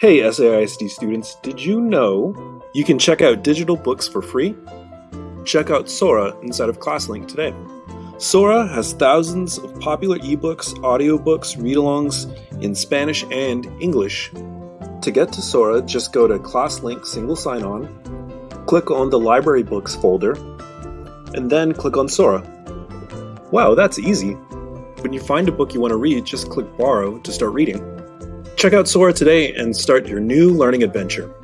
Hey SAISD students, did you know you can check out digital books for free? Check out Sora inside of ClassLink today. Sora has thousands of popular ebooks, audiobooks, read-alongs in Spanish and English. To get to Sora, just go to ClassLink single sign-on, click on the library books folder, and then click on Sora. Wow, that's easy. When you find a book you want to read, just click borrow to start reading. Check out Sora today and start your new learning adventure.